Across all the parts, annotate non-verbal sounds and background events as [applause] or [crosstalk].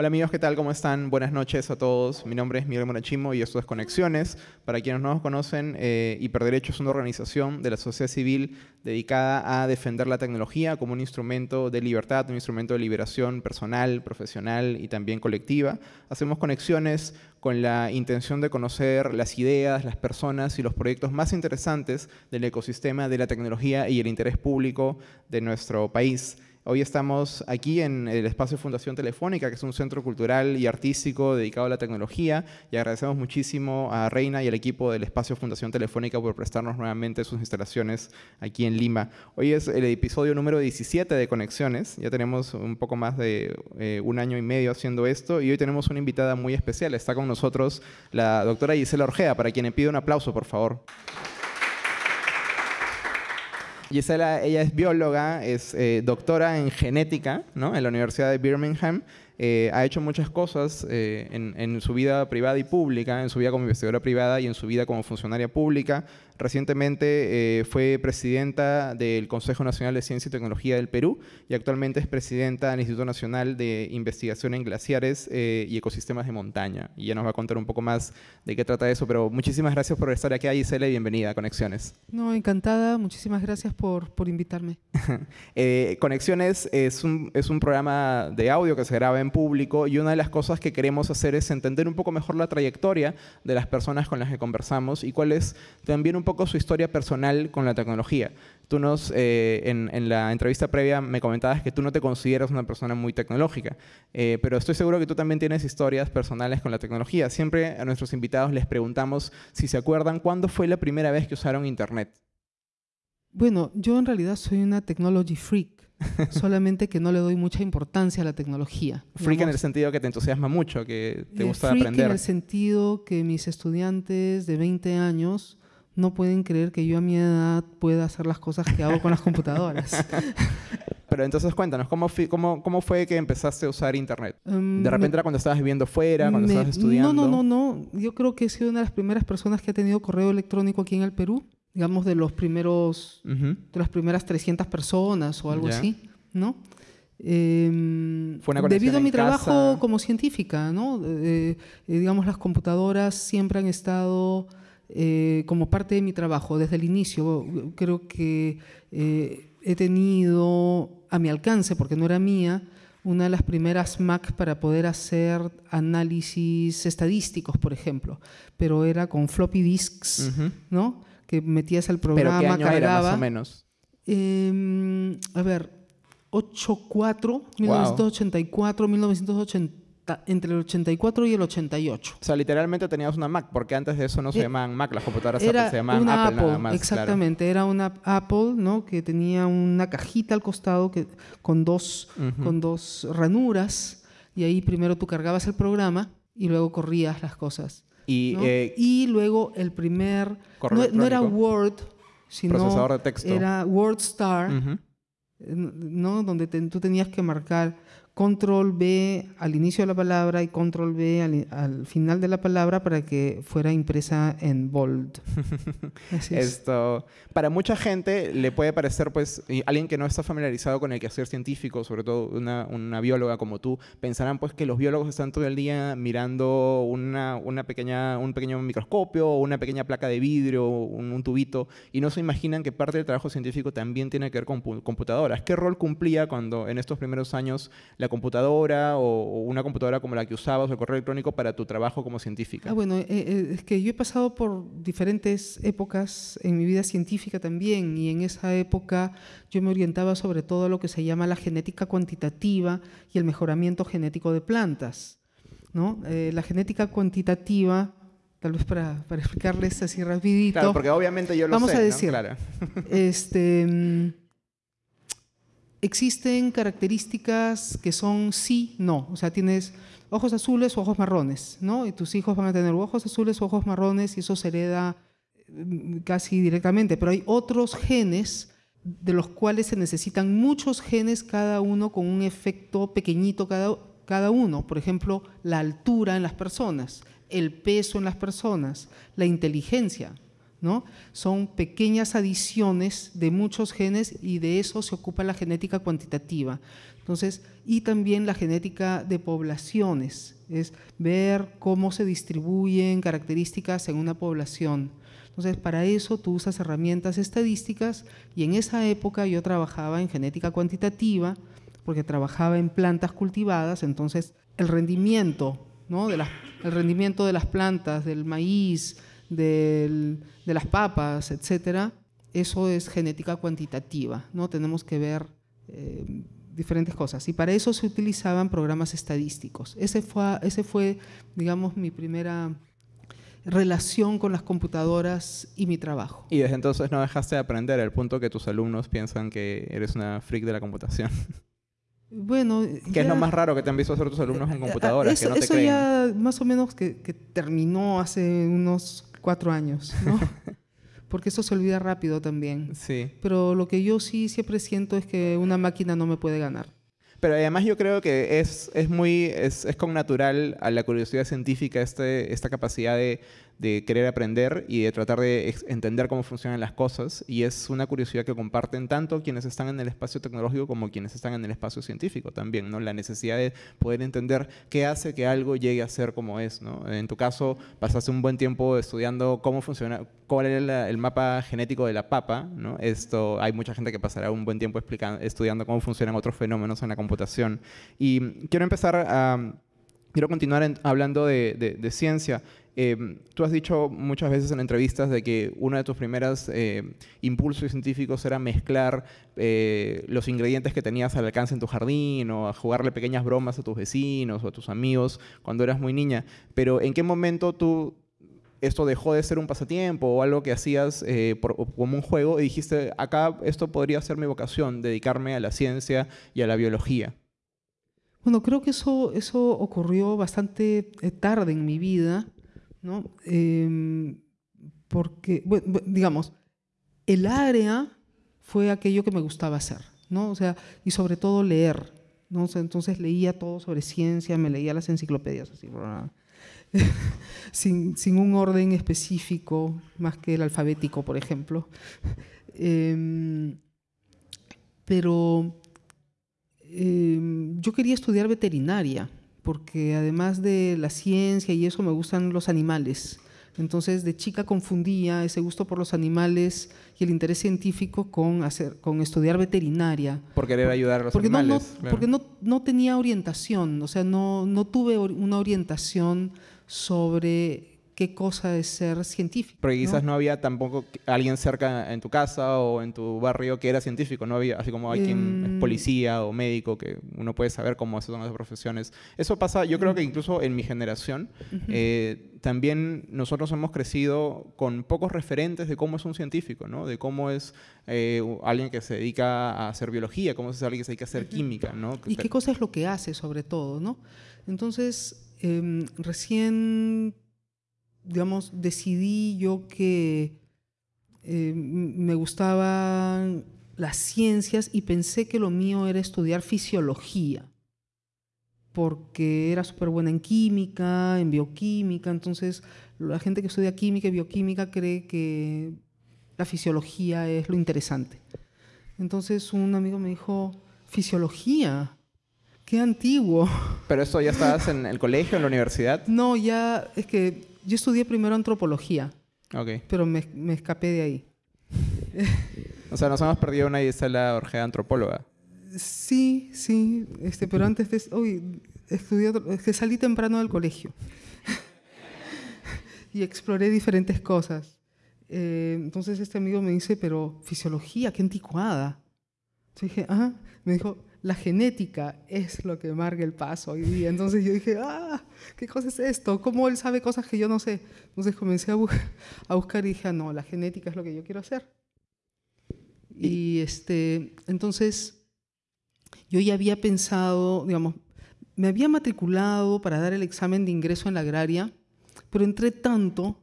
Hola amigos, ¿qué tal? ¿Cómo están? Buenas noches a todos. Mi nombre es Miguel Monachimo y esto es Conexiones. Para quienes no nos conocen, eh, Hiperderecho es una organización de la sociedad civil dedicada a defender la tecnología como un instrumento de libertad, un instrumento de liberación personal, profesional y también colectiva. Hacemos conexiones con la intención de conocer las ideas, las personas y los proyectos más interesantes del ecosistema de la tecnología y el interés público de nuestro país. Hoy estamos aquí en el espacio Fundación Telefónica, que es un centro cultural y artístico dedicado a la tecnología, y agradecemos muchísimo a Reina y al equipo del espacio Fundación Telefónica por prestarnos nuevamente sus instalaciones aquí en Lima. Hoy es el episodio número 17 de Conexiones, ya tenemos un poco más de eh, un año y medio haciendo esto, y hoy tenemos una invitada muy especial. Está con nosotros la doctora Gisela Orgea, para quien le pido un aplauso, por favor. Gisela, ella es bióloga, es eh, doctora en genética ¿no? en la Universidad de Birmingham eh, ha hecho muchas cosas eh, en, su vida privada y pública, en su vida como investigadora privada y en su vida como funcionaria pública. Recientemente eh, fue presidenta del Consejo Nacional de Ciencia y Tecnología del Perú y actualmente es presidenta del Instituto Nacional de Investigación en Glaciares y Ecosistemas de Montaña. Y ya nos va a contar un poco más de qué trata eso, pero muchísimas gracias por estar aquí, Gisela, y bienvenida a Conexiones. No, encantada. Muchísimas gracias por, por invitarme. [laughs] Conexiones es un, es un programa de audio que se graba en público y una de las cosas que queremos hacer es entender un poco mejor la trayectoria de las personas con las que conversamos y cuál es también un poco su historia personal con la tecnología. Tú nos, eh, en, la entrevista previa me comentabas que tú no te consideras una persona muy tecnológica, eh, pero estoy seguro que tú también tienes historias personales con la tecnología. Siempre a nuestros invitados les preguntamos si se acuerdan cuándo fue la primera vez que usaron Internet. Bueno, yo en realidad soy una technology freak. [laughs] solamente que no le doy mucha importancia a la tecnología. Freak en el sentido que te entusiasma mucho, que te gusta freak aprender. en el sentido que mis estudiantes de 20 años no pueden creer que yo a mi edad pueda hacer las cosas que hago con las computadoras. [laughs] Pero entonces cuéntanos, ¿cómo, cómo, cómo fue que empezaste a usar Internet? Em, ¿De repente era cuando estabas viviendo fuera, cuando estabas estudiando? No, no, no, no. Yo creo que he sido una de las primeras personas que ha tenido correo electrónico aquí en el Perú digamos, de los primeros, de las primeras 300 personas o algo así, ¿no? Em, debido a mi trabajo como científica, ¿no? Eh, eh, digamos, las computadoras siempre han estado eh, como parte de mi trabajo desde el inicio. Creo que he tenido a mi alcance, porque no era mía, una de las primeras Mac para poder hacer análisis estadísticos, por ejemplo, pero era con floppy disks, ¿no? que metías el programa, ¿Pero qué año Era, más o menos? Em, a ver, 84, 1984, 1980, entre el 84 y el 88. O sea, literalmente tenías una Mac, porque antes de eso no se eh, llamaban Mac, las computadoras se llamaban una Apple, nada más. Exactamente, era una Apple, ¿no? Que tenía una cajita al costado que, con, dos, con dos ranuras, y ahí primero tú cargabas el programa y luego corrías las cosas. Eh, y, luego el primer, no, era Word, sino era WordStar, ¿no? donde tú tenías que marcar control B al inicio de la palabra y control B al, final de la palabra para que fuera impresa en bold. [laughs] Esto, para mucha gente le puede parecer, pues, alguien que no está familiarizado con el quehacer científico, sobre todo una, una, bióloga como tú, pensarán pues que los biólogos están todo el día mirando una, una pequeña, un pequeño microscopio una pequeña placa de vidrio, un, un, tubito, y no se imaginan que parte del trabajo científico también tiene que ver con computadoras. ¿Qué rol cumplía cuando en estos primeros años la computadora o, una computadora como la que usabas o el correo electrónico para tu trabajo como científica? Ah, bueno, eh, eh, es que yo he pasado por diferentes épocas en mi vida científica también y en esa época yo me orientaba sobre todo a lo que se llama la genética cuantitativa y el mejoramiento genético de plantas. ¿no? Eh, la genética cuantitativa tal vez para, para, explicarles así rapidito. Claro, porque obviamente yo lo Vamos sé, a decir, este, [laughs] mm, existen características que son sí, no. O sea, tienes ojos azules o ojos marrones, ¿no? Y tus hijos van a tener ojos azules o ojos marrones y eso se hereda mm, casi directamente. Pero hay otros genes de los cuales se necesitan muchos genes cada uno con un efecto pequeñito cada, cada uno. Por ejemplo, la altura en las personas, el peso en las personas, la inteligencia. ¿No? Son pequeñas adiciones de muchos genes y de eso se ocupa la genética cuantitativa. Entonces, y también la genética de poblaciones, es ver cómo se distribuyen características en una población. Entonces, para eso tú usas herramientas estadísticas y en esa época yo trabajaba en genética cuantitativa porque trabajaba en plantas cultivadas, entonces el rendimiento, ¿no? el rendimiento de las plantas, del maíz, de las papas, etcétera, eso es genética cuantitativa, ¿no? Tenemos que ver eh, diferentes cosas. Y para eso se utilizaban programas estadísticos. Ese fue, ese fue, digamos, mi primera relación con las computadoras y mi trabajo. Y desde entonces no dejaste de aprender, al punto que tus alumnos piensan que eres una freak de la computación. [laughs] Bueno, ¿Qué es lo más raro que te han visto hacer tus alumnos en computadoras? Eso, que no te eso ya más o menos que, que, terminó hace unos cuatro años, ¿no? [laughs] porque eso se olvida rápido también. Sí. Pero lo que yo sí siempre siento es que una máquina no me puede ganar. Pero además yo creo que es, es muy, es, es con natural a la curiosidad científica este, esta capacidad de, de querer aprender y de tratar de entender cómo funcionan las cosas. Y es una curiosidad que comparten tanto quienes están en el espacio tecnológico como quienes están en el espacio científico también, ¿no? La necesidad de poder entender qué hace que algo llegue a ser como es, ¿no? En tu caso, pasaste un buen tiempo estudiando cómo funciona, cuál era el mapa genético de la papa, ¿no? Esto, hay mucha gente que pasará un buen tiempo explicando, estudiando cómo funcionan otros fenómenos en la computación. Y quiero empezar a... Quiero continuar hablando de ciencia. Em, tú has dicho muchas veces en entrevistas de que uno de tus primeros eh, impulsos científicos era mezclar eh, los ingredientes que tenías al alcance en tu jardín o a jugarle pequeñas bromas a tus vecinos o a tus amigos cuando eras muy niña. Pero ¿en qué momento tú esto dejó de ser un pasatiempo o algo que hacías eh, como un juego y dijiste, acá esto podría ser mi vocación, dedicarme a la ciencia y a la biología? Bueno, creo que eso, eso ocurrió bastante tarde en mi vida ¿no? Em, porque, digamos, el área fue aquello que me gustaba hacer, ¿no? O sea, y sobre todo leer, ¿no? entonces leía todo sobre ciencia, me leía las enciclopedias, así, [laughs] sin, sin, un orden específico, más que el alfabético, por ejemplo. Em, pero em, yo quería estudiar veterinaria, porque además de la ciencia y eso me gustan los animales. Entonces de chica confundía ese gusto por los animales y el interés científico con, hacer, con estudiar veterinaria. Por querer ayudar a los porque animales. No, Porque no, no, tenía orientación, o sea, no, no tuve una orientación sobre qué cosa es ser científico. Porque quizás ¿no? había tampoco alguien cerca en tu casa o en tu barrio que era científico, no había, así como hay quien es em. policía o médico, que uno puede saber cómo son las profesiones. Eso pasa, yo creo que incluso en mi generación, eh, también nosotros hemos crecido con pocos referentes de cómo es un científico, ¿no? De cómo es eh, alguien que se dedica a hacer biología, cómo es alguien que se dedica a hacer química, ¿no? Y qué cosa es lo que hace, sobre todo, ¿no? Entonces, em, recién digamos, decidí yo que eh, me gustaban las ciencias y pensé que lo mío era estudiar fisiología, porque era súper buena en química, en bioquímica, entonces la gente que estudia química y bioquímica cree que la fisiología es lo interesante. Entonces un amigo me dijo, fisiología, qué antiguo. ¿Pero eso ya estabas en el colegio, en la universidad? No, ya es que yo estudié primero antropología, okay. pero me, me, escapé de ahí. [laughs] o sea, nos hemos perdido una Isela Orgea antropóloga. Sí, sí, este, pero antes de... Uy, estudié, es que salí temprano del colegio [laughs] y exploré diferentes cosas. Eh, entonces este amigo me dice, pero fisiología, qué anticuada. Yo dije, ah, me dijo, la genética es lo que marca el paso hoy día. Entonces yo dije, ah, ¿qué cosa es esto? ¿Cómo él sabe cosas que yo no sé? Entonces comencé a, a buscar y dije, ah, no, la genética es lo que yo quiero hacer. Y este, entonces yo ya había pensado, digamos, me había matriculado para dar el examen de ingreso en la agraria, pero entre tanto,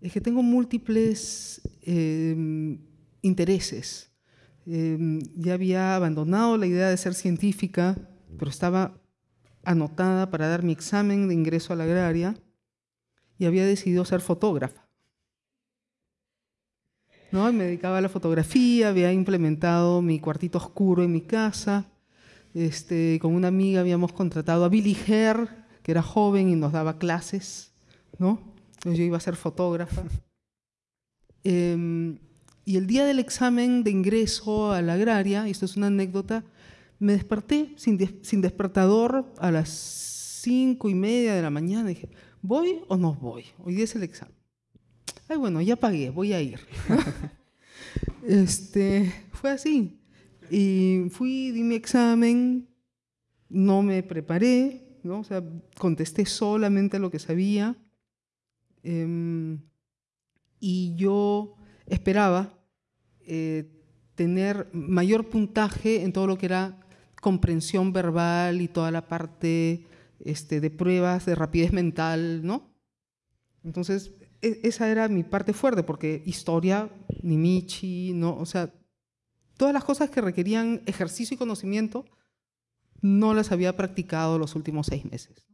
es que tengo múltiples eh, intereses Em, ya había abandonado la idea de ser científica, pero estaba anotada para dar mi examen de ingreso a la agraria y había decidido ser fotógrafa. ¿No? Me dedicaba a la fotografía, había implementado mi cuartito oscuro en mi casa, Este, con una amiga habíamos contratado a Billy Herr, que era joven y nos daba clases, ¿no? Entonces yo iba a ser fotógrafa. Em, y el día del examen de ingreso a la agraria, y esto es una anécdota, me desperté sin, sin despertador a las cinco y media de la mañana. Y dije, ¿voy o no voy? Hoy día es el examen. Ay, bueno, ya pagué, voy a ir. [laughs] este, fue así. Y fui, di mi examen, no me preparé, ¿no? O sea, contesté solamente lo que sabía. Em, y yo esperaba eh, tener mayor puntaje en todo lo que era comprensión verbal y toda la parte este, de pruebas de rapidez mental, ¿no? Entonces, e, esa era mi parte fuerte, porque historia, ni Michi, ¿no? O sea, todas las cosas que requerían ejercicio y conocimiento, no las había practicado los últimos seis meses.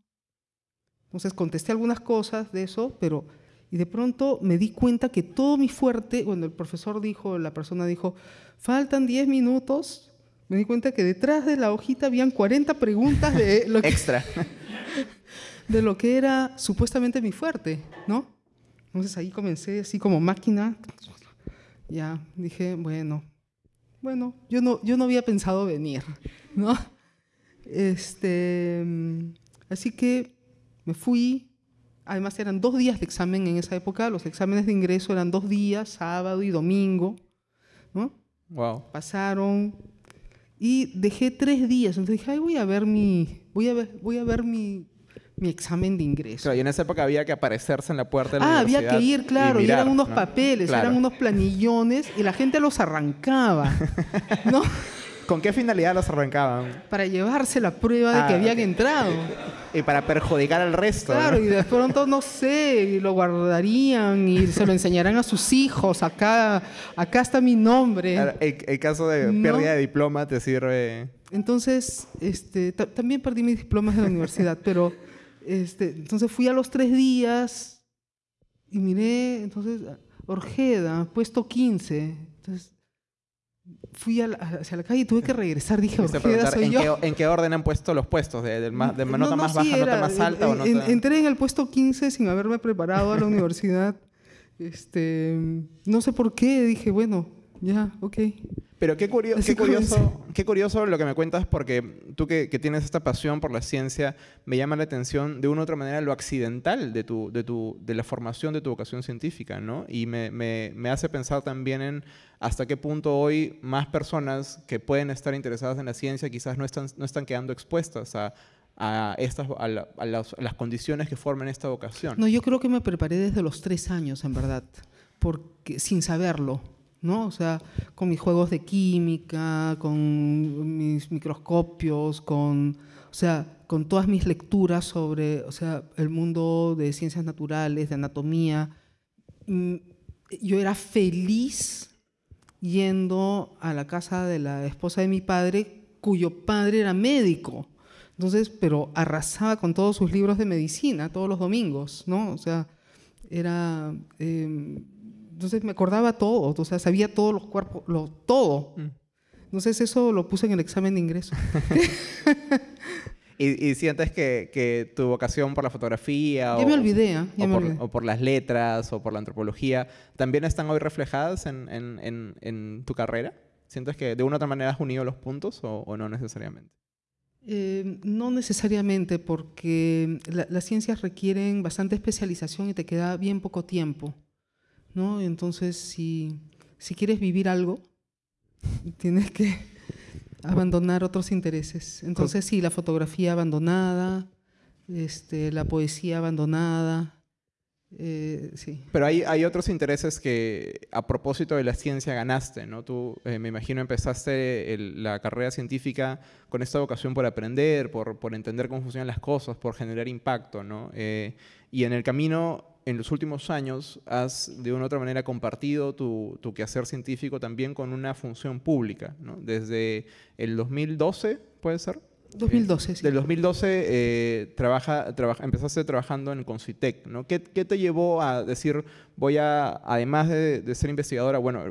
Entonces contesté algunas cosas de eso, pero y de pronto me di cuenta que todo mi fuerte, cuando el profesor dijo, la persona dijo, faltan 10 minutos, me di cuenta que detrás de la hojita habían 40 preguntas de [laughs] lo que, extra [laughs] de lo que era supuestamente mi fuerte, ¿no? Entonces ahí comencé así como máquina. Ya dije, bueno, bueno, yo no, yo no había pensado venir, ¿no? Este, así que me fui. Además eran dos días de examen en esa época. Los exámenes de ingreso eran dos días, sábado y domingo, ¿no? Wow. Pasaron y dejé tres días. Entonces dije, Ay, voy a ver mi, voy a ver, voy a ver mi, mi examen de ingreso. y en esa época había que aparecerse en la puerta de la ah, había que ir, claro, y, eran unos papeles, eran unos planillones y la gente los arrancaba, [laughs] ¿no? ¿Con qué finalidad los arrancaban? Para llevarse la prueba de que ah, habían entrado. Y para perjudicar al resto. Claro, y de pronto, no sé, y lo guardarían y se lo enseñarán a sus hijos. Acá, acá está mi nombre. El, caso de pérdida de diploma te sirve. Entonces, este, también perdí mis diplomas de la universidad, pero este, entonces fui a los tres días y miré, entonces, Orjeda, puesto 15. Entonces, fui hacia la calle y tuve que regresar. Dije, Orjeda, soy ¿en yo. Qué, ¿En qué orden han puesto los puestos? ¿De, de, nota más baja, nota más alta? o nota... entré en el puesto 15 sin haberme preparado a la [laughs] universidad. Este, no sé por qué. Dije, bueno, ya, ok. Pero qué, curioso, qué, curioso, qué curioso lo que me cuentas, porque tú que, tienes esta pasión por la ciencia, me llama la atención de una u otra manera lo accidental de, tu, de, tu, de la formación de tu vocación científica, ¿no? Y me, me, me, hace pensar también en hasta qué punto hoy más personas que pueden estar interesadas en la ciencia quizás no están, no están quedando expuestas a, a, estas, a, las, a las condiciones que forman esta vocación. No, yo creo que me preparé desde los tres años, en verdad, porque, sin saberlo ¿no? O sea, con mis juegos de química, con mis microscopios, con, o sea, con todas mis lecturas sobre, o sea, el mundo de ciencias naturales, de anatomía. Mm, yo era feliz yendo a la casa de la esposa de mi padre, cuyo padre era médico. Entonces, pero arrasaba con todos sus libros de medicina todos los domingos, ¿no? O sea, era... Em, entonces me acordaba todo, o sea, sabía todos los cuerpos, lo, todo. Mm. Entonces eso lo puse en el examen de ingreso. [laughs] ¿Y, sientes que, que, tu vocación por la fotografía ya me olvidé, ¿eh? o, por, o, por, las letras o por la antropología también están hoy reflejadas en, en, en, tu carrera? ¿Sientes que de una u otra manera has unido los puntos o, no necesariamente? Eh, no necesariamente, porque las ciencias requieren bastante especialización y te queda bien poco tiempo. ¿No? Entonces, si, si quieres vivir algo, tienes que [laughs] abandonar otros intereses. Entonces, sí, la fotografía abandonada, este, la poesía abandonada. Eh, sí. Pero hay, hay otros intereses que a propósito de la ciencia ganaste, ¿no? Tú, eh, me imagino, empezaste la carrera científica con esta vocación por aprender, por, por, entender cómo funcionan las cosas, por generar impacto, ¿no? Eh, y en el camino en los últimos años has de una u otra manera compartido tu, tu quehacer científico también con una función pública, ¿no? Desde el 2012, ¿puede ser? 2012, eh, sí. Del 2012 eh, trabaja, trabaja, empezaste trabajando en Concitec, ¿no? ¿Qué, ¿Qué, te llevó a decir, voy a, además de, de, ser investigadora, bueno,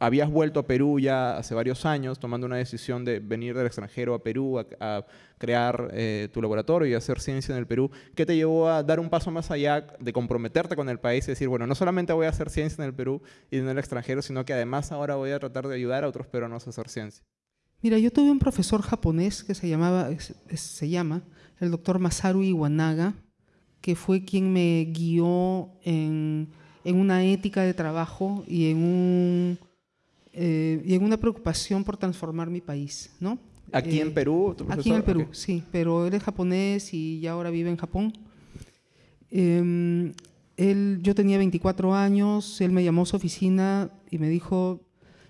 habías vuelto a Perú ya hace varios años, tomando una decisión de venir del extranjero a Perú a, crear eh, tu laboratorio y hacer ciencia en el Perú. ¿Qué te llevó a dar un paso más allá de comprometerte con el país y decir, bueno, no solamente voy a hacer ciencia en el Perú y en el extranjero, sino que además ahora voy a tratar de ayudar a otros peruanos a hacer ciencia? Mira, yo tuve un profesor japonés que se, llamaba, se llama el doctor Masaru Iwanaga, que fue quien me guió en, en una ética de trabajo y en un eh, y en una preocupación por transformar mi país, ¿no? ¿Aquí en eh, Perú? aquí en el Perú, sí, pero él es japonés y ya ahora vive en Japón. Em, él, yo tenía 24 años, él me llamó a su oficina y me dijo,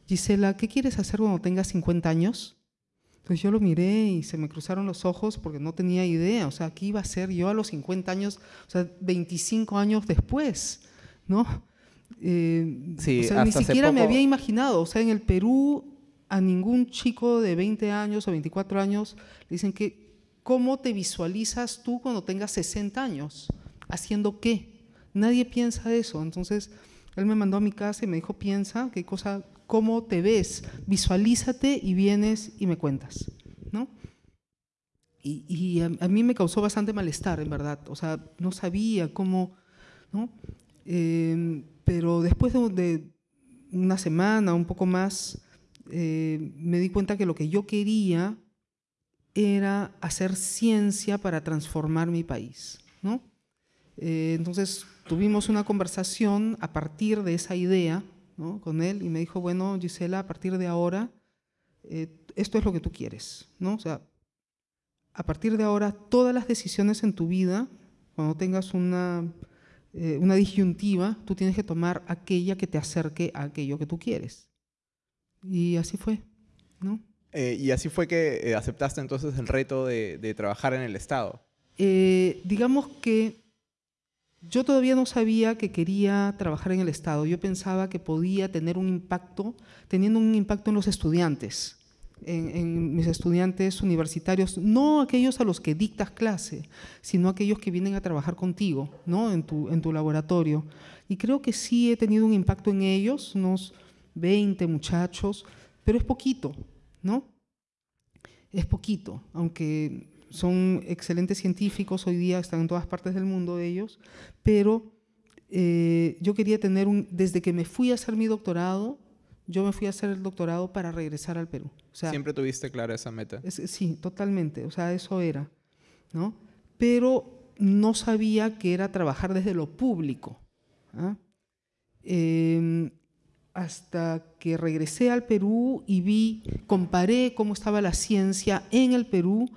Gisela, ¿qué quieres hacer cuando tengas 50 años? Entonces yo lo miré y se me cruzaron los ojos porque no tenía idea, o sea, ¿qué iba a ser yo a los 50 años, o sea, 25 años después, ¿no? Eh, o sea, ni siquiera me había imaginado. O sea, en el Perú a ningún chico de 20 años o 24 años le dicen que, ¿cómo te visualizas tú cuando tengas 60 años? ¿Haciendo qué? Nadie piensa eso. Entonces, él me mandó a mi casa y me dijo, piensa, qué cosa, cómo te ves, visualízate y vienes y me cuentas, ¿no? Y, a, mí me causó bastante malestar, en verdad. O sea, no sabía cómo, ¿no? Eh, pero después de, una semana, un poco más, eh, me di cuenta que lo que yo quería era hacer ciencia para transformar mi país. ¿no? Eh, entonces tuvimos una conversación a partir de esa idea ¿no? con él y me dijo, bueno, Gisela, a partir de ahora, eh, esto es lo que tú quieres. ¿no? O sea, a partir de ahora, todas las decisiones en tu vida, cuando tengas una eh, una disyuntiva, tú tienes que tomar aquella que te acerque a aquello que tú quieres. Y así fue, ¿no? Eh, y así fue que eh, aceptaste entonces el reto de, trabajar en el Estado. digamos que yo todavía no sabía que quería trabajar en el Estado. Yo pensaba que podía tener un impacto, teniendo un impacto en los estudiantes en, mis estudiantes universitarios, no aquellos a los que dictas clase, sino aquellos que vienen a trabajar contigo, ¿no? En tu, en tu laboratorio. Y creo que sí he tenido un impacto en ellos, unos 20 muchachos, pero es poquito, ¿no? Es poquito, aunque son excelentes científicos, hoy día están en todas partes del mundo ellos, pero eh, yo quería tener un, desde que me fui a hacer mi doctorado, yo me fui a hacer el doctorado para regresar al Perú. O sea, Siempre tuviste clara esa meta. sí, totalmente. O sea, eso era. ¿no? Pero no sabía que era trabajar desde lo público. ¿ah? Em, hasta que regresé al Perú y vi, comparé cómo estaba la ciencia en el Perú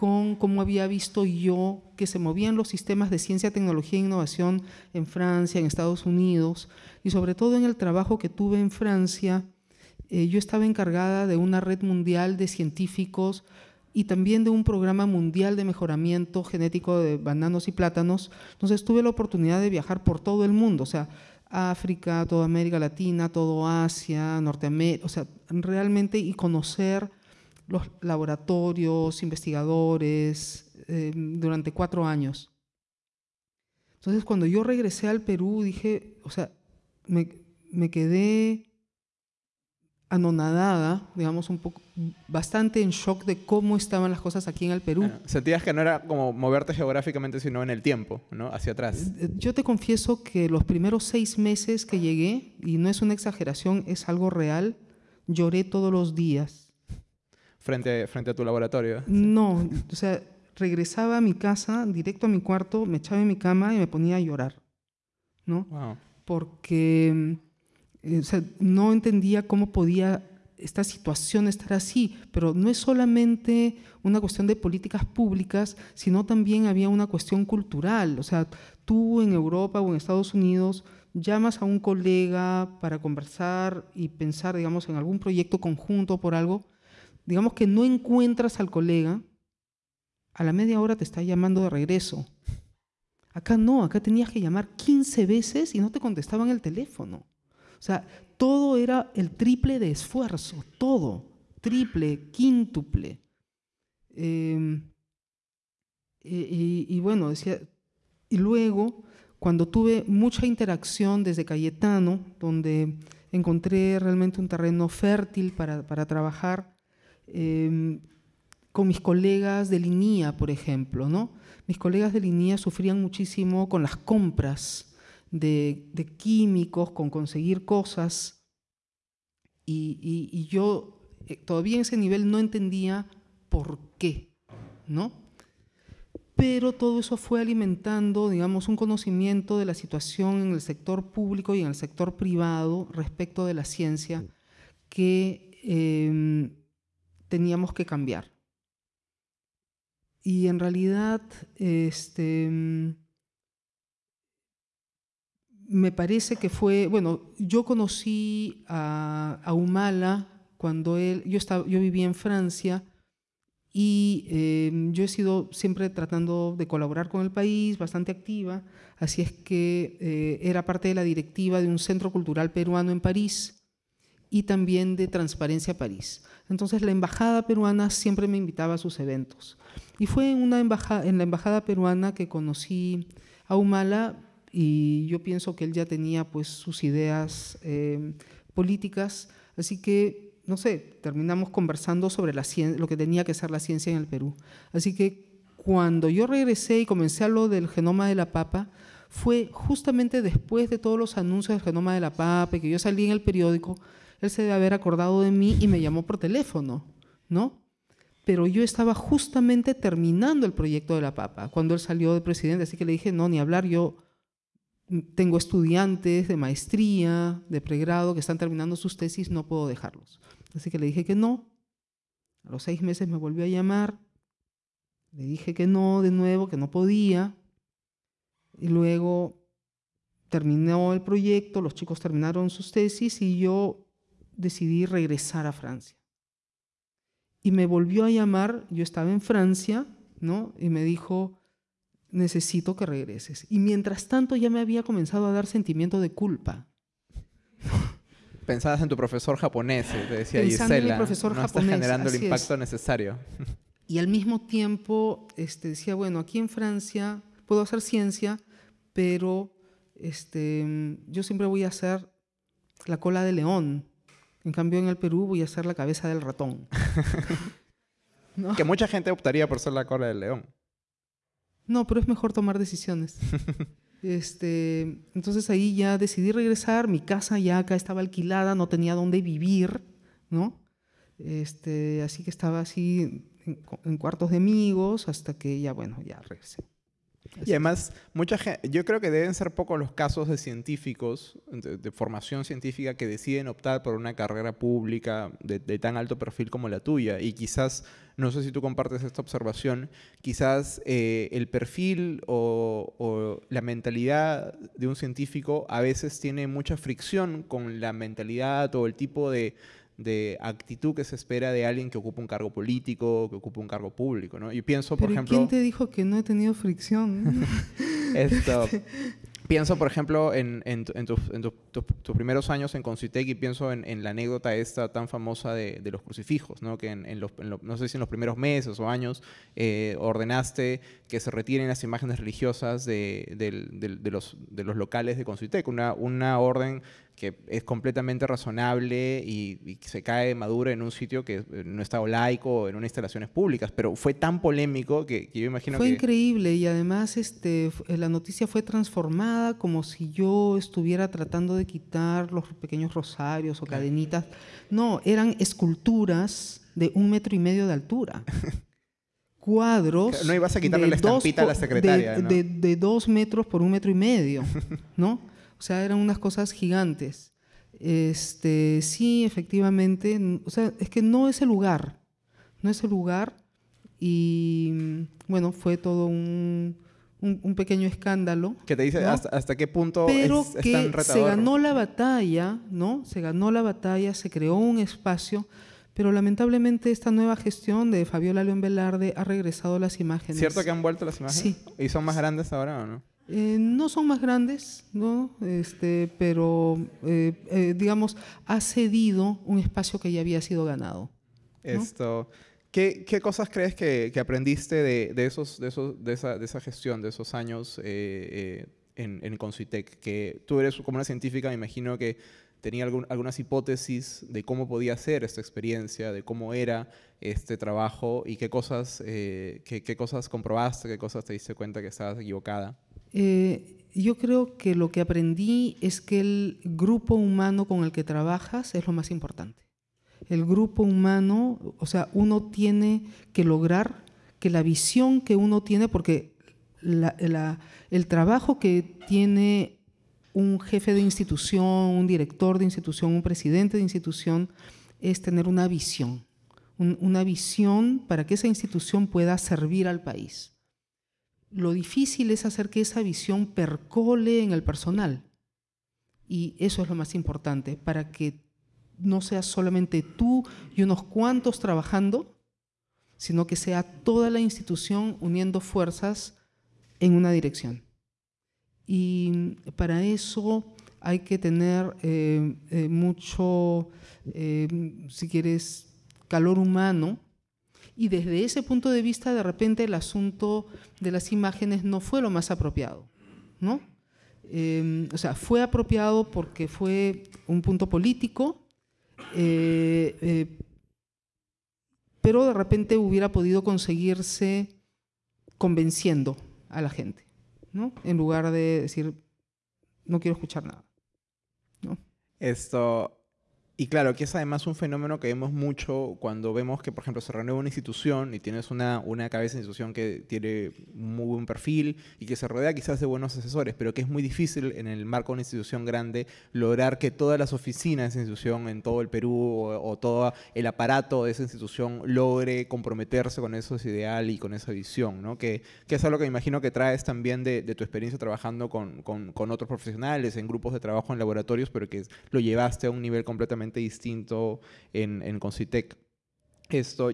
con cómo había visto yo que se movían los sistemas de ciencia, tecnología e innovación en Francia, en Estados Unidos, y sobre todo en el trabajo que tuve en Francia, eh, yo estaba encargada de una red mundial de científicos y también de un programa mundial de mejoramiento genético de bananos y plátanos. Entonces tuve la oportunidad de viajar por todo el mundo, o sea, África, toda América Latina, todo Asia, Norteamérica, o sea, realmente y conocer los laboratorios, investigadores, eh, durante cuatro años. Entonces, cuando yo regresé al Perú, dije, o sea, me, quedé anonadada, digamos, un poco, bastante en shock de cómo estaban las cosas aquí en el Perú. sentías que no era como moverte geográficamente, sino en el tiempo, ¿no? Hacia atrás. Eh, yo te confieso que los primeros seis meses que llegué, y no es una exageración, es algo real, lloré todos los días frente, frente a tu laboratorio. No, o sea, regresaba a mi casa, directo a mi cuarto, me echaba en mi cama y me ponía a llorar, ¿no? Porque eh, o sea, no entendía cómo podía esta situación estar así, pero no es solamente una cuestión de políticas públicas, sino también había una cuestión cultural. O sea, tú en Europa o en Estados Unidos llamas a un colega para conversar y pensar, digamos, en algún proyecto conjunto por algo, digamos que no encuentras al colega, a la media hora te está llamando de regreso. Acá no, acá tenías que llamar 15 veces y no te contestaban el teléfono. O sea, todo era el triple de esfuerzo, todo, triple, quíntuple. Em, y, y, bueno, decía, y luego, cuando tuve mucha interacción desde Cayetano, donde encontré realmente un terreno fértil para, trabajar em, con mis colegas de línea, por ejemplo. Mis colegas de línea sufrían muchísimo con las compras de, químicos, con conseguir cosas, y, yo eh, todavía en ese nivel no entendía por qué, ¿no? pero todo eso fue alimentando, digamos, un conocimiento de la situación en el sector público y en el sector privado respecto de la ciencia que em, teníamos que cambiar. Y en realidad, este, me parece que fue, bueno, yo conocí a, Humala cuando él, yo, estaba, yo vivía en Francia, y em, yo he sido siempre tratando de colaborar con el país, bastante activa, así es que eh, era parte de la directiva de un centro cultural peruano en París y también de Transparencia París. Entonces la embajada peruana siempre me invitaba a sus eventos. Y fue en, la embajada peruana que conocí a Humala y yo pienso que él ya tenía pues sus ideas em, políticas, así que no sé, terminamos conversando sobre la lo que tenía que ser la ciencia en el Perú. Así que cuando yo regresé y comencé a lo del genoma de la papa, fue justamente después de todos los anuncios del genoma de la papa que yo salí en el periódico, él se debe haber acordado de mí y me llamó por teléfono, ¿no? Pero yo estaba justamente terminando el proyecto de la papa cuando él salió de presidente, así que le dije, no, ni hablar, yo tengo estudiantes de maestría, de pregrado que están terminando sus tesis, no puedo dejarlos. Así que le dije que no. A los seis meses me volvió a llamar. Le dije que no de nuevo, que no podía. Y luego terminó el proyecto, los chicos terminaron sus tesis y yo decidí regresar a Francia. Y me volvió a llamar, yo estaba en Francia, ¿no? Y me dijo, necesito que regreses. Y mientras tanto ya me había comenzado a dar sentimiento de culpa pensabas en tu profesor japonés, te decía Pensando Gisela, profesor no estás generando el impacto necesario. Y al mismo tiempo este, decía, bueno, aquí en Francia puedo hacer ciencia, pero este, yo siempre voy a hacer la cola de león. En cambio, en el Perú voy a hacer la cabeza del ratón. [laughs] Que mucha gente optaría por ser la cola del león. No, pero es mejor tomar decisiones. [laughs] Este, entonces ahí ya decidí regresar, mi casa ya acá estaba alquilada, no tenía dónde vivir, ¿no? Este, así que estaba así en, cuartos de amigos hasta que ya, bueno, ya regresé. Y además, mucha gente, yo creo que deben ser pocos los casos de científicos, de, formación científica, que deciden optar por una carrera pública de, de, tan alto perfil como la tuya. Y quizás no sé si tú compartes esta observación, quizás eh, el perfil o, la mentalidad de un científico a veces tiene mucha fricción con la mentalidad o el tipo de, actitud que se espera de alguien que ocupa un cargo político, que ocupa un cargo público, ¿no? Y pienso, por ejemplo... ¿quién te dijo que no he tenido fricción? [laughs] Esto... Pienso, por ejemplo, en, tus primeros años en Concitec y pienso en, la anécdota esta tan famosa de, los crucifijos, ¿no? que en, los, no sé si en los primeros meses o años eh, ordenaste que se retiren las imágenes religiosas de, los, locales de Concitec, una, una orden que es completamente razonable y, se cae madura en un sitio que eh, no está laico, en unas instalaciones públicas, pero fue tan polémico que, yo imagino fue que... Fue increíble y además este, la noticia fue transformada como si yo estuviera tratando de quitar los pequeños rosarios o cadenitas. No, eran esculturas de un metro y medio de altura. [laughs] cuadros. No ibas a quitarle la estampita a la secretaria. De, de, dos metros por un metro y medio, [laughs] ¿no? O sea, eran unas cosas gigantes. Este, sí, efectivamente, o sea, es que no es el lugar, no es el lugar y bueno, fue todo un, un, pequeño escándalo. Que te dice hasta, qué punto Pero que se ganó la batalla, ¿no? Se ganó la batalla, se creó un espacio, pero lamentablemente esta nueva gestión de Fabiola León Velarde ha regresado las imágenes. ¿Cierto que han vuelto las imágenes? Sí. ¿Y son más grandes ahora o no? Eh, no son más grandes, ¿no? Este, pero eh, eh, digamos, ha cedido un espacio que ya había sido ganado. Esto. ¿Qué, ¿Qué, cosas crees que, que aprendiste de, de, esos, de, esos, de, esa, de esa gestión, de esos años en, en Concitec? Que tú eres como una científica, me imagino que tenía algunas hipótesis de cómo podía ser esta experiencia, de cómo era este trabajo y qué cosas, eh, qué, cosas comprobaste, qué cosas te diste cuenta que estabas equivocada. Eh, yo creo que lo que aprendí es que el grupo humano con el que trabajas es lo más importante. El grupo humano, o sea, uno tiene que lograr que la visión que uno tiene, porque el trabajo que tiene un jefe de institución, un director de institución, un presidente de institución, es tener una visión, una visión para que esa institución pueda servir al país. Lo difícil es hacer que esa visión percole en el personal. Y eso es lo más importante, para que no seas solamente tú y unos cuantos trabajando, sino que sea toda la institución uniendo fuerzas en una dirección. Y para eso hay que tener eh, eh, mucho, eh, si quieres, calor humano. Y desde ese punto de vista, de repente, el asunto de las imágenes no fue lo más apropiado, ¿no? o sea, fue apropiado porque fue un punto político, pero de repente hubiera podido conseguirse convenciendo a la gente. ¿no? En lugar de decir, no quiero escuchar nada. ¿no? Esto, y claro, que es además un fenómeno que vemos mucho cuando vemos que, por ejemplo, se renueva una institución y tienes una, una cabeza de institución que tiene muy buen perfil y que se rodea quizás de buenos asesores, pero que es muy difícil en el marco de una institución grande lograr que todas las oficinas de esa institución en todo el Perú o, todo el aparato de esa institución logre comprometerse con esos ideal y con esa visión, ¿no? Que, que, es algo que me imagino que traes también de, tu experiencia trabajando con, con, con otros profesionales en grupos de trabajo en laboratorios, pero que lo llevaste a un nivel completamente distinto en, en Concitec. Esto,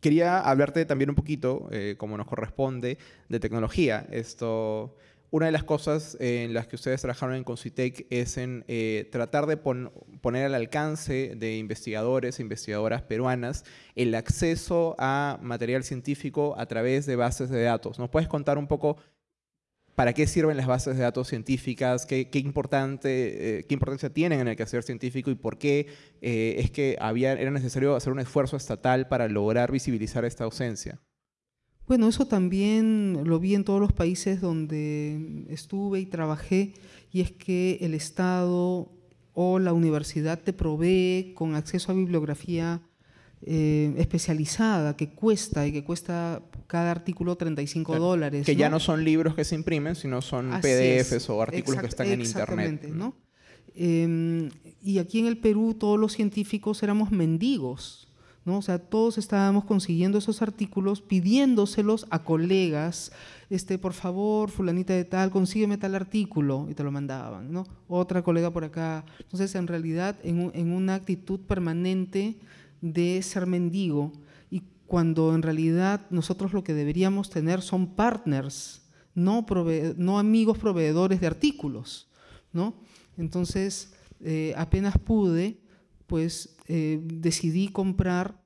quería hablarte también un poquito, eh, como nos corresponde, de tecnología. Esto, una de las cosas en las que ustedes trabajaron en Concitec es en eh, tratar de poner al alcance de investigadores e investigadoras peruanas el acceso a material científico a través de bases de datos. ¿Nos puedes contar un poco ¿Para qué sirven las bases de datos científicas? ¿Qué, importante, eh, qué importancia tienen en el quehacer científico? ¿Y por qué eh, es que había, era necesario hacer un esfuerzo estatal para lograr visibilizar esta ausencia? Bueno, eso también lo vi en todos los países donde estuve y trabajé, y es que el Estado o la universidad te provee con acceso a bibliografía eh, especializada que cuesta y que cuesta cada artículo 35 dólares. Que ya no son libros que se imprimen, sino son PDFs o artículos que están en Internet. ¿no? Em, y aquí en el Perú todos los científicos éramos mendigos. ¿no? O sea, todos estábamos consiguiendo esos artículos, pidiéndoselos a colegas, este, por favor, fulanita de tal, consígueme tal artículo, y te lo mandaban, ¿no? Otra colega por acá. Entonces, en realidad, en, en una actitud permanente de ser mendigo y cuando en realidad nosotros lo que deberíamos tener son partners, no, no amigos proveedores de artículos, ¿no? Entonces, eh, apenas pude, pues eh, decidí comprar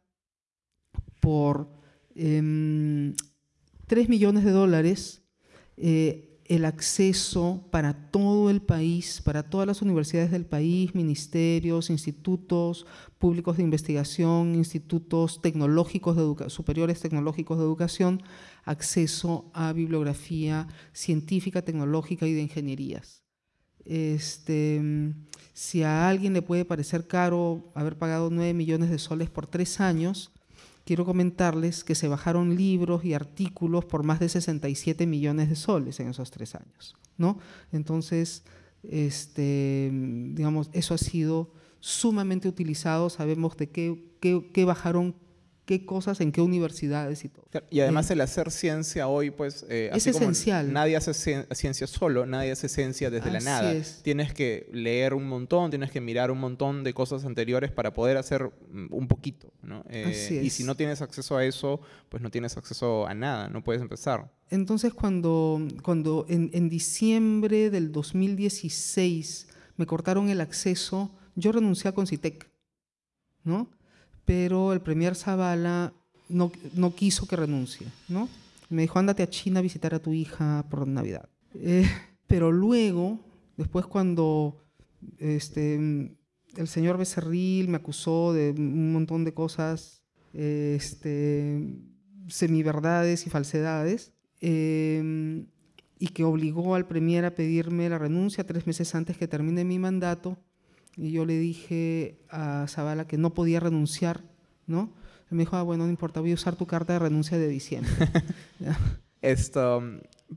por 3 em, millones de dólares eh, el acceso para todo el país, para todas las universidades del país, ministerios, institutos públicos de investigación, institutos tecnológicos de superiores tecnológicos de educación, acceso a bibliografía científica, tecnológica y de ingenierías. Este, si a alguien le puede parecer caro haber pagado 9 millones de soles por tres años, quiero comentarles que se bajaron libros y artículos por más de 67 millones de soles en esos tres años. ¿no? Entonces, este, digamos, eso ha sido sumamente utilizado, sabemos de qué, qué, qué bajaron qué cosas, en qué universidades y todo. Y además el hacer ciencia hoy, pues... Eh, es esencial. nadie hace ciencia solo, nadie hace ciencia desde la nada. Tienes que leer un montón, tienes que mirar un montón de cosas anteriores para poder hacer mm, un poquito, ¿no? Eh, y si no tienes acceso a eso, pues no tienes acceso a nada, no puedes empezar. Entonces, cuando, cuando en, en diciembre del 2016 me cortaron el acceso, yo renuncié a Concitec, ¿no? Pero el premier Zavala no, no quiso que renuncie, ¿no? Me dijo, ándate a China a visitar a tu hija por Navidad. Eh, pero luego, después cuando este, el señor Becerril me acusó de un montón de cosas, este, semiverdades y falsedades, em, y que obligó al Premier a pedirme la renuncia tres meses antes que termine mi mandato. Y yo le dije a Zavala que no podía renunciar, ¿no? me dijo, ah, bueno, no importa, voy a usar tu carta de renuncia de diciembre. [laughs] Esto,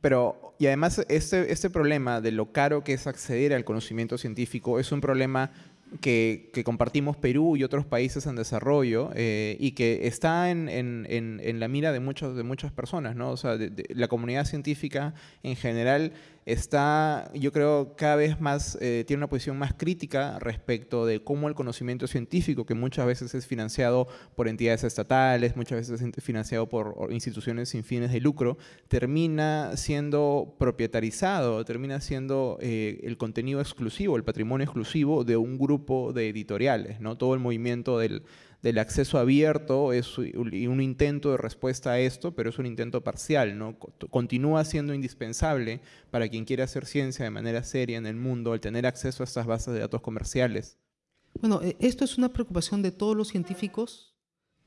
pero, y además, este, este problema de lo caro que es acceder al conocimiento científico es un problema que, compartimos Perú y otros países en desarrollo eh, y que está en, en, la mira de, muchos, de muchas personas, ¿no? O sea, la comunidad científica en general está, yo creo, cada vez más, eh, tiene una posición más crítica respecto de cómo el conocimiento científico, que muchas veces es financiado por entidades estatales, muchas veces es financiado por instituciones sin fines de lucro, termina siendo propietarizado, termina siendo eh, el contenido exclusivo, el patrimonio exclusivo de un grupo de editoriales, ¿no? Todo el movimiento del del acceso abierto es un intento de respuesta a esto, pero es un intento parcial, ¿no? Continúa siendo indispensable para quien quiere hacer ciencia de manera seria en el mundo el tener acceso a estas bases de datos comerciales. Bueno, e, esto es una preocupación de todos los científicos,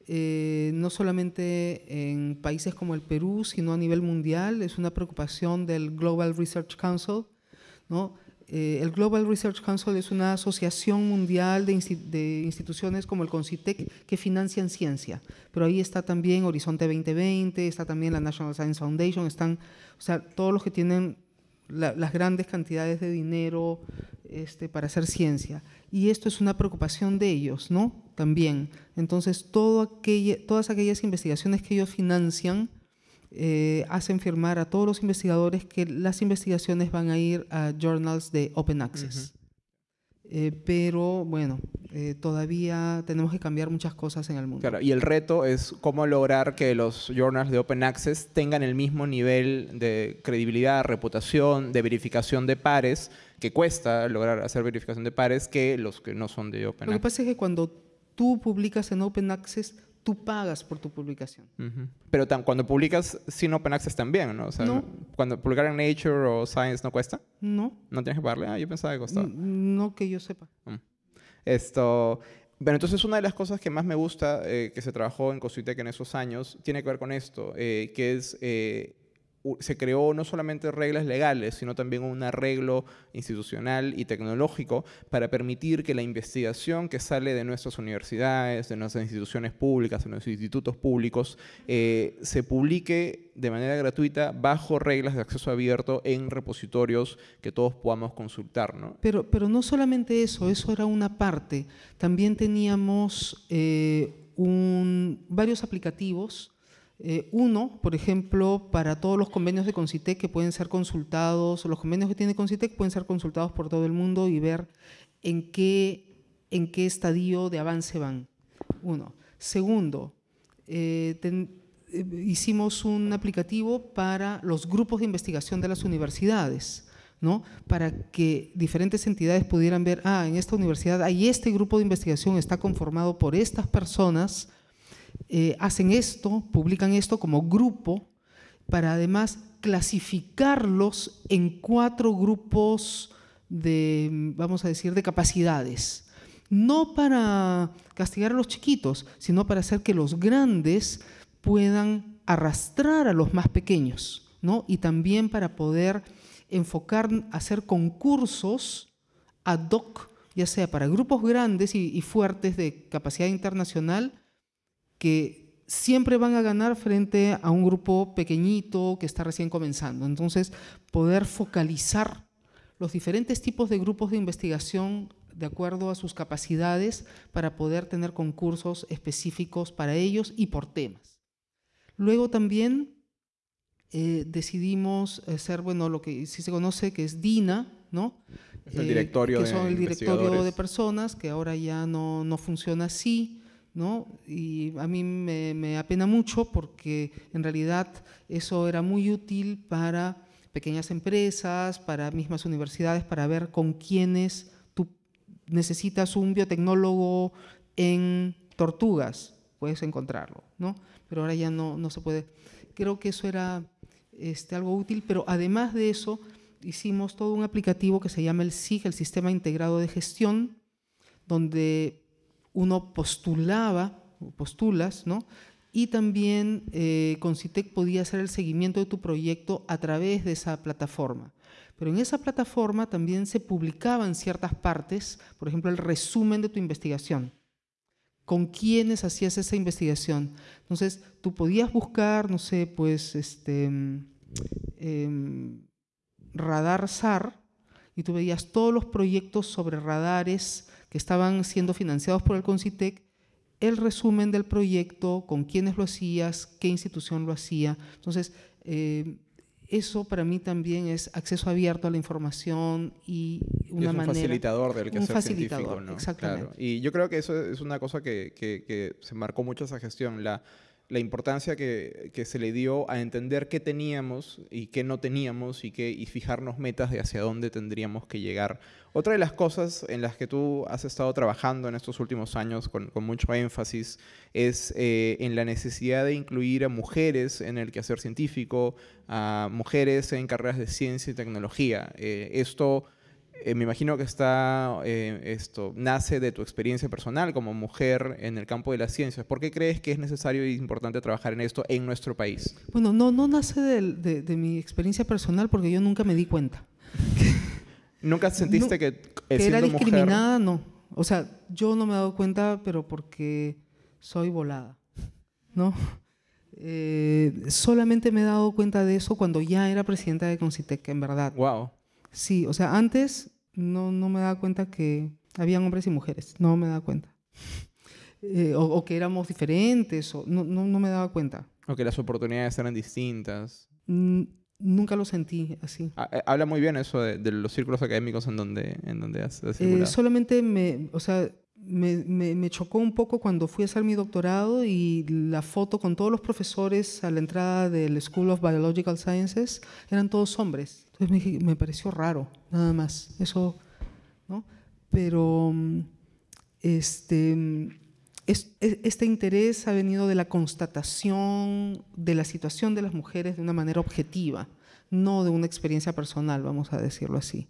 eh, no solamente en países como el Perú, sino a nivel mundial. Es una preocupación del Global Research Council, ¿no? Eh, el Global Research Council es una asociación mundial de, instituciones como el CONCITEC que financian ciencia, pero ahí está también Horizonte 2020, está también la National Science Foundation, están, o sea, todos los que tienen las grandes cantidades de dinero este, para hacer ciencia. Y esto es una preocupación de ellos, ¿no? También. Entonces, todas aquellas investigaciones que ellos financian, eh, hacen firmar a todos los investigadores que las investigaciones van a ir a journals de Open Access. Eh, pero bueno, eh, todavía tenemos que cambiar muchas cosas en el mundo. Claro, y el reto es cómo lograr que los journals de Open Access tengan el mismo nivel de credibilidad, reputación, de verificación de pares, que cuesta lograr hacer verificación de pares, que los que no son de Open Access. Lo que pasa es que cuando tú publicas en Open Access, tú pagas por tu publicación. Pero cuando publicas sin Open Access también, ¿no? O sea, cuando publicar en Nature o Science no cuesta. No. No tienes que pagarle. Ah, yo pensaba que costaba. No que yo sepa. Mm. Esto. Bueno, entonces una de las cosas que más me gusta eh, que se trabajó en Cositec en esos años tiene que ver con esto, eh, que es eh, se creó no solamente reglas legales, sino también un arreglo institucional y tecnológico para permitir que la investigación que sale de nuestras universidades, de nuestras instituciones públicas, de nuestros institutos públicos, eh, se publique de manera gratuita bajo reglas de acceso abierto en repositorios que todos podamos consultar. ¿no? Pero, pero no solamente eso, eso era una parte. También teníamos eh, varios aplicativos eh, uno, por ejemplo, para todos los convenios de Concitec que pueden ser consultados, los convenios que tiene Concitec pueden ser consultados por todo el mundo y ver en qué, en qué estadio de avance van. Uno. Segundo, eh, eh, hicimos un aplicativo para los grupos de investigación de las universidades. ¿no? para que diferentes entidades pudieran ver, ah, en esta universidad hay este grupo de investigación, está conformado por estas personas, eh, hacen esto, publican esto como grupo, para además clasificarlos en cuatro grupos de, vamos a decir, de capacidades. No para castigar a los chiquitos, sino para hacer que los grandes puedan arrastrar a los más pequeños, ¿no? Y también para poder enfocar, hacer concursos ad hoc, ya sea para grupos grandes y fuertes de capacidad internacional, que siempre van a ganar frente a un grupo pequeñito que está recién comenzando. Entonces, poder focalizar los diferentes tipos de grupos de investigación de acuerdo a sus capacidades para poder tener concursos específicos para ellos y por temas. Luego también eh, decidimos hacer, bueno, lo que sí se conoce que es DINA, ¿no? el eh, directorio que son el directorio de personas, que ahora ya no, no funciona así. ¿No? Y a mí me, apena mucho porque en realidad eso era muy útil para pequeñas empresas, para mismas universidades, para ver con quiénes tú necesitas un biotecnólogo en tortugas, puedes encontrarlo, ¿no? Pero ahora ya no, no se puede. Creo que eso era este, algo útil, pero además de eso hicimos todo un aplicativo que se llama el SIG, el Sistema Integrado de Gestión, donde uno postulaba, postulas, ¿no? Y también eh, Concitec podía hacer el seguimiento de tu proyecto a través de esa plataforma. Pero en esa plataforma también se publicaban ciertas partes, por ejemplo, el resumen de tu investigación. ¿Con quiénes hacías esa investigación? Entonces, tú podías buscar, no sé, pues, este, em, radar SAR, y tú veías todos los proyectos sobre radares que estaban siendo financiados por el CONCITEC, el resumen del proyecto, con quiénes lo hacías, qué institución lo hacía. Entonces, eh, eso para mí también es acceso abierto a la información y una es un facilitador del quehacer un facilitador, científico, ¿no? Exactamente. Claro. Y yo creo que eso es una cosa que, que, que se marcó mucho esa gestión, la la importancia que, se le dio a entender qué teníamos y qué no teníamos y, qué, y fijarnos metas de hacia dónde tendríamos que llegar. Otra de las cosas en las que tú has estado trabajando en estos últimos años con, mucho énfasis es eh, en la necesidad de incluir a mujeres en el quehacer científico, a mujeres en carreras de ciencia y tecnología. Eh, esto eh, me imagino que está, eh, esto nace de tu experiencia personal como mujer en el campo de las ciencias. ¿Por qué crees que es necesario y importante trabajar en esto en nuestro país? Bueno, no, no nace de, mi experiencia personal porque yo nunca me di cuenta. [laughs] ¿Nunca sentiste que, que era discriminada? No. O sea, yo no me he dado cuenta, pero porque soy volada, ¿no? Eh, solamente me he dado cuenta de eso cuando ya era presidenta de Concitec, en verdad. Wow. Sí, o sea, antes no, no me daba cuenta que habían hombres y mujeres, no me daba cuenta. Eh, o, que éramos diferentes, o, no, no, no, me daba cuenta. O que las oportunidades eran distintas. nunca lo sentí así. Ah, eh, habla muy bien eso de, los círculos académicos en donde, en donde has, eh, Solamente me, o sea, me, chocó un poco cuando fui a hacer mi doctorado y la foto con todos los profesores a la entrada del School of Biological Sciences eran todos hombres. Entonces me, pareció raro, nada más. Eso, ¿no? Pero este, este interés ha venido de la constatación de la situación de las mujeres de una manera objetiva, no de una experiencia personal, vamos a decirlo así.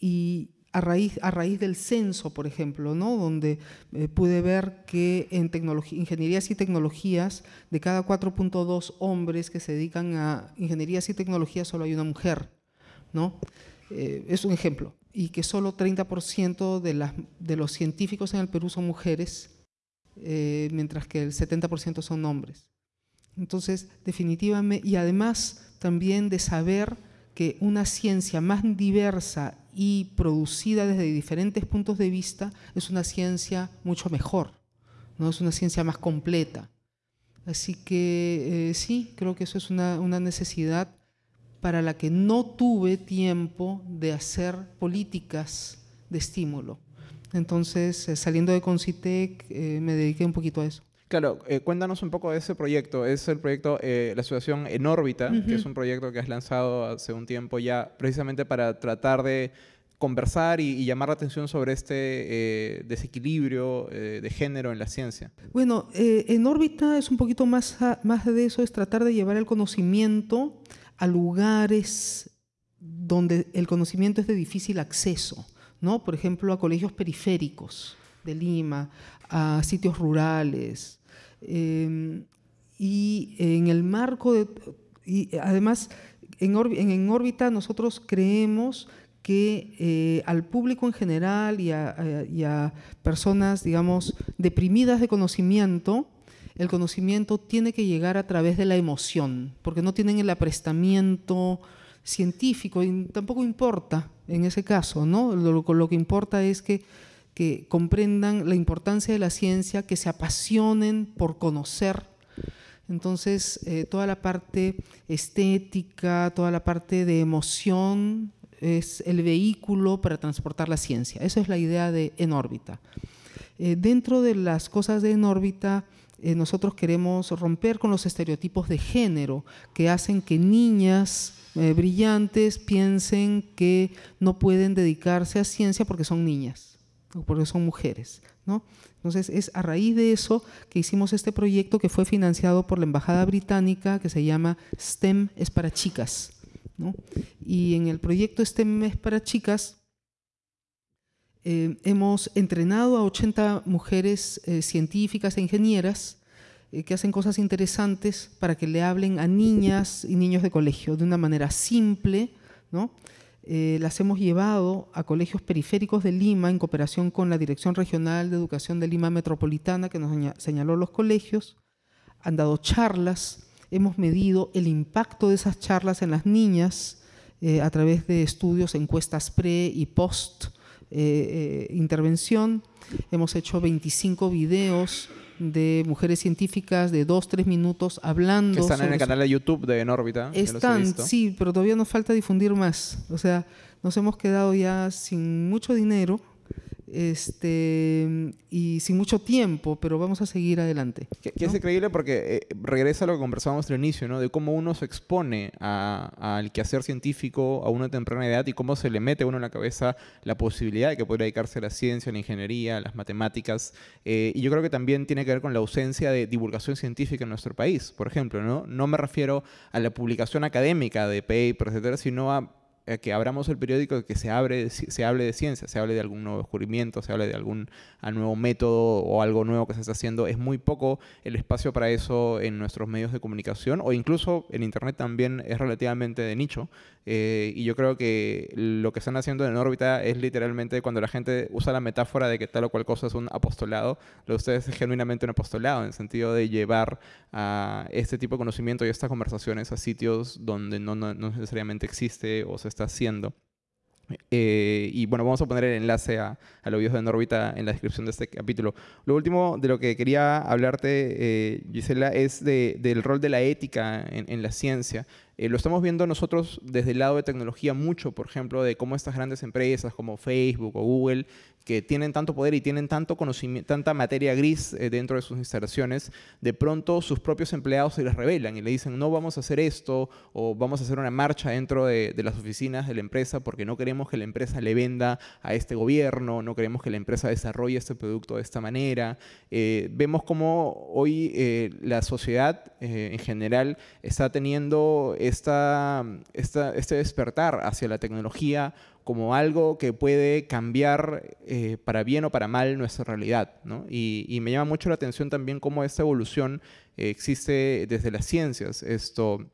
Y a raíz, a raíz del censo, por ejemplo, ¿no? donde eh, pude ver que en ingenierías y tecnologías, de cada 4.2 hombres que se dedican a ingenierías y tecnologías, solo hay una mujer. ¿no? Eh, es un ejemplo. Y que solo 30% de, los científicos en el Perú son mujeres, eh, mientras que el 70% son hombres. Entonces, definitivamente, y además también de saber que una ciencia más diversa y producida desde diferentes puntos de vista es una ciencia mucho mejor, ¿no? es una ciencia más completa. Así que eh, sí, creo que eso es una, una, necesidad para la que no tuve tiempo de hacer políticas de estímulo. Entonces, eh, saliendo de Concitec, eh, me dediqué un poquito a eso. Claro, eh, cuéntanos un poco de ese proyecto. Es el proyecto La Asociación en órbita, que es un proyecto que has lanzado hace un tiempo ya, precisamente para tratar de conversar y, llamar la atención sobre este desequilibrio de género en la ciencia. Bueno, en órbita es un poquito más, más de eso, es tratar de llevar el conocimiento a lugares donde el conocimiento es de difícil acceso, ¿no? Por ejemplo, a colegios periféricos de Lima, a sitios rurales. Em, y en el marco de... Además, en, en órbita nosotros creemos que eh, al público en general y a, y a, personas, digamos, deprimidas de conocimiento, el conocimiento tiene que llegar a través de la emoción, porque no tienen el aprestamiento científico y tampoco importa en ese caso, ¿no? Lo, lo que importa es que, que comprendan la importancia de la ciencia, que se apasionen por conocer. Entonces, eh, toda la parte estética, toda la parte de emoción es el vehículo para transportar la ciencia. Esa es la idea de En órbita. Eh, dentro de las cosas de En órbita, eh, nosotros queremos romper con los estereotipos de género que hacen que niñas brillantes piensen que no pueden dedicarse a ciencia porque son niñas o porque son mujeres. ¿no? Entonces es a raíz de eso que hicimos este proyecto que fue financiado por la Embajada Británica que se llama STEM es para chicas. ¿no? Y en el proyecto STEM es para chicas eh, hemos entrenado a 80 mujeres eh, científicas e ingenieras eh, que hacen cosas interesantes para que le hablen a niñas y niños de colegio de una manera simple. ¿no? Las hemos llevado a colegios periféricos de Lima en cooperación con la Dirección Regional de Educación de Lima Metropolitana que nos señaló los colegios. Han dado charlas, hemos medido el impacto de esas charlas en las niñas a través de estudios, encuestas pre y post eh, eh, intervención. Hemos hecho 25 videos de mujeres científicas de 2, 3 minutos hablando. Que están en el canal de YouTube de Enórbita. Están, sí, pero todavía nos falta difundir más. O sea, nos hemos quedado ya sin mucho dinero este, y sin mucho tiempo, pero vamos a seguir adelante. Que, es increíble porque eh, regresa a lo que conversábamos al inicio, ¿no? De cómo uno se expone al quehacer científico a una temprana edad y cómo se le mete a uno en la cabeza la posibilidad de que pueda dedicarse a la ciencia, a la ingeniería, a las matemáticas. Eh, y yo creo que también tiene que ver con la ausencia de divulgación científica en nuestro país, por ejemplo, ¿no? No me refiero a la publicación académica de papers, etcétera, sino a eh, que abramos el periódico, que se, abre, se hable de ciencia, se hable de algún nuevo descubrimiento, se hable de algún nuevo método o algo nuevo que se está haciendo. Es muy poco el espacio para eso en nuestros medios de comunicación o incluso en Internet también es relativamente de nicho. Eh, y yo creo que lo que están haciendo en órbita es literalmente cuando la gente usa la metáfora de que tal o cual cosa es un apostolado, lo de ustedes es genuinamente un apostolado en el sentido de llevar a este tipo de conocimiento y estas conversaciones a sitios donde no, no, no necesariamente existe o se está haciendo. Eh, y bueno, vamos a poner el enlace a, a los videos de Norbita en la descripción de este capítulo. Lo último de lo que quería hablarte, eh, Gisela, es del rol de la ética en la ciencia. Eh, lo estamos viendo nosotros desde el lado de tecnología mucho, por ejemplo, de cómo estas grandes empresas como Facebook o Google, que tienen tanto poder y tienen tanto conocimiento, tanta materia gris eh, dentro de sus instalaciones, de pronto sus propios empleados se les revelan y le dicen, no vamos a hacer esto o vamos a hacer una marcha dentro de, las oficinas de la empresa porque no queremos que la empresa le venda a este gobierno, no queremos que la empresa desarrolle este producto de esta manera. Eh, vemos cómo hoy la sociedad en general está teniendo esta, este despertar hacia la tecnología como algo que puede cambiar eh, para bien o para mal nuestra realidad. Y, me llama mucho la atención también cómo esta evolución eh, existe desde las ciencias. Esto,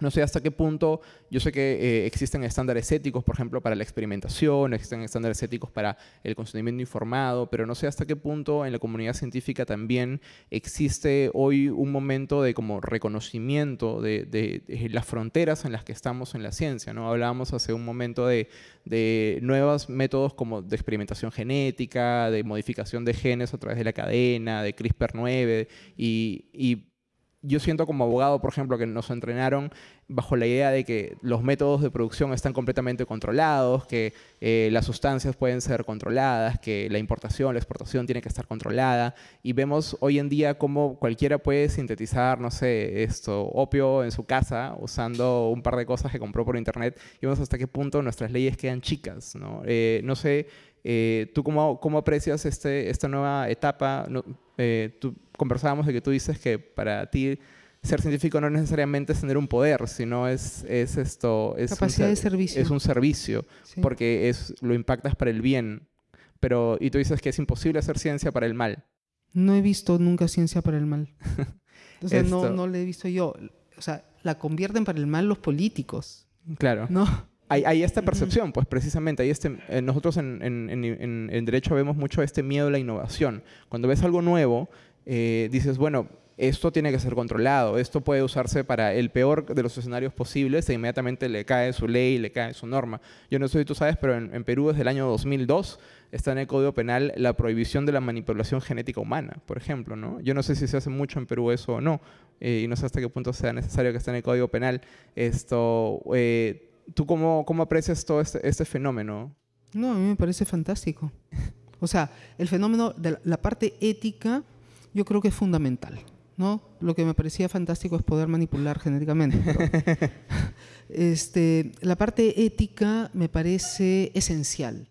no sé hasta qué punto, yo sé que eh, existen estándares éticos, por ejemplo, para la experimentación, existen estándares éticos para el consentimiento informado, pero no sé hasta qué punto en la comunidad científica también existe hoy un momento de como reconocimiento de, las fronteras en las que estamos en la ciencia. ¿no? Hablábamos hace un momento de, nuevos métodos como de experimentación genética, de modificación de genes a través de la cadena, de CRISPR-9 y, y yo siento como abogado, por ejemplo, que nos entrenaron bajo la idea de que los métodos de producción están completamente controlados, que eh, las sustancias pueden ser controladas, que la importación, la exportación tiene que estar controlada. Y vemos hoy en día cómo cualquiera puede sintetizar, no sé, esto, opio en su casa usando un par de cosas que compró por internet. Y vemos hasta qué punto nuestras leyes quedan chicas. No, eh, no sé, eh, ¿tú cómo, cómo, aprecias este, esta nueva etapa? tú, conversábamos de que tú dices que para ti ser científico no necesariamente es tener un poder, sino es, es esto... Es Capacidad de servicio. Es un servicio, porque es, lo impactas para el bien. Pero, y tú dices que es imposible hacer ciencia para el mal. No he visto nunca ciencia para el mal. [laughs] Entonces no, no la he visto yo. O sea, la convierten para el mal los políticos. Claro. ¿No? Hay, hay, esta percepción, pues precisamente, hay este, eh, nosotros en, en, en, en, derecho vemos mucho este miedo a la innovación. Cuando ves algo nuevo, eh, dices, bueno, esto tiene que ser controlado, esto puede usarse para el peor de los escenarios posibles e inmediatamente le cae su ley, le cae su norma. Yo no sé si tú sabes, pero en, Perú desde el año 2002 está en el Código Penal la prohibición de la manipulación genética humana, por ejemplo. ¿no? Yo no sé si se hace mucho en Perú eso o no, eh, y no sé hasta qué punto sea necesario que esté en el Código Penal. Esto, eh, ¿Tú cómo, cómo, aprecias todo este, este, fenómeno? No, a mí me parece fantástico. O sea, el fenómeno de la parte ética yo creo que es fundamental. ¿no? Lo que me parecía fantástico es poder manipular genéticamente. [laughs] este, la parte ética me parece esencial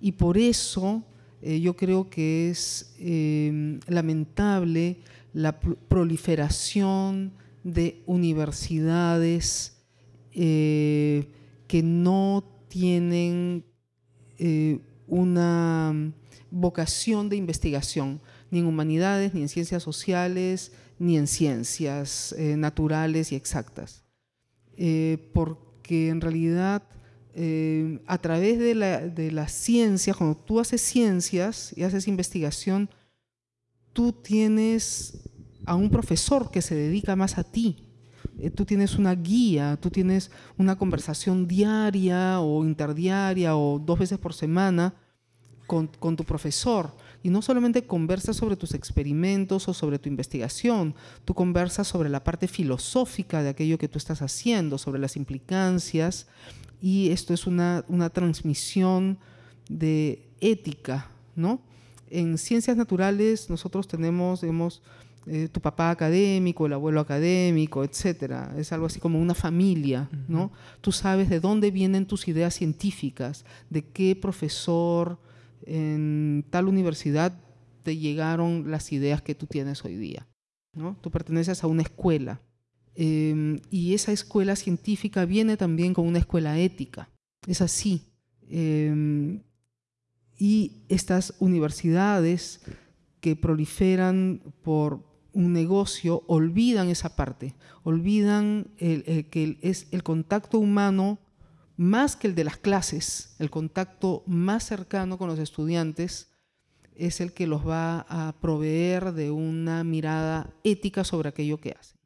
y por eso eh, yo creo que es em, lamentable la proliferación de universidades eh, que no tienen eh, una vocación de investigación, ni en humanidades, ni en ciencias sociales, ni en ciencias eh, naturales y exactas. Eh, porque en realidad a través de la, de la ciencia, cuando tú haces ciencias y haces investigación, tú tienes a un profesor que se dedica más a ti. Tú tienes una guía, tú tienes una conversación diaria o interdiaria o dos veces por semana con, con tu profesor y no solamente conversas sobre tus experimentos o sobre tu investigación, tú conversas sobre la parte filosófica de aquello que tú estás haciendo, sobre las implicancias, y esto es una, una transmisión de ética, ¿no? En ciencias naturales nosotros tenemos, digamos, eh, tu papá académico, el abuelo académico, etcétera. Es algo así como una familia, ¿no? Tú sabes de dónde vienen tus ideas científicas, de qué profesor, en tal universidad te llegaron las ideas que tú tienes hoy día. ¿no? Tú perteneces a una escuela em, y esa escuela científica viene también con una escuela ética. Es así. Em, y estas universidades que proliferan por un negocio olvidan esa parte, olvidan que es el contacto humano más que el de las clases, el contacto más cercano con los estudiantes es el que los va a proveer de una mirada ética sobre aquello que hacen.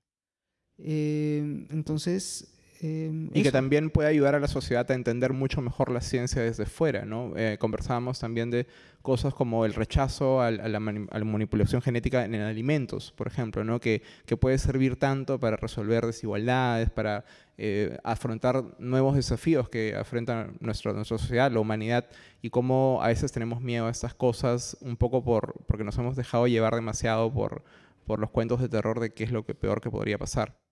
Eh, entonces, Em, y que también puede ayudar a la sociedad a entender mucho mejor la ciencia desde fuera, ¿no? Eh, conversábamos también de cosas como el rechazo a, la, manipulación genética en alimentos, por ejemplo, ¿no? Que, que, puede servir tanto para resolver desigualdades, para eh, afrontar nuevos desafíos que afronta nuestra, nuestra sociedad, la humanidad, y cómo a veces tenemos miedo a estas cosas un poco por, porque nos hemos dejado llevar demasiado por, por los cuentos de terror de qué es lo que peor que podría pasar.